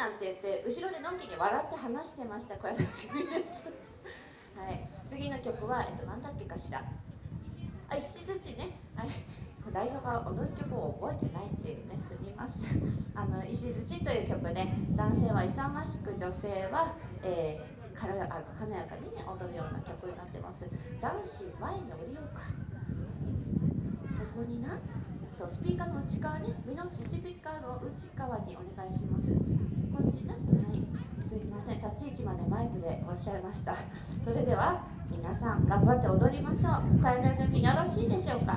なんて言って後ろでのんきに笑って話してました小柳美です。はい。次の曲は、えっと、何だっけかしら。あ石槌ね。はい代表が踊る曲を覚えてないっていうね。すみますあの石槌という曲で男性は勇ましく女性は、えー、軽やあ華やかにね踊るような曲になってます。男子前に降りようか。そこにな。そうスピーカーの内側ね。身の内スピーカーの内側にお願いしますこっちなはいすみません立ち位置までマイクでおっしゃいました。それでは皆さん頑張って踊りましょう。小柳組よろしいでしょうか？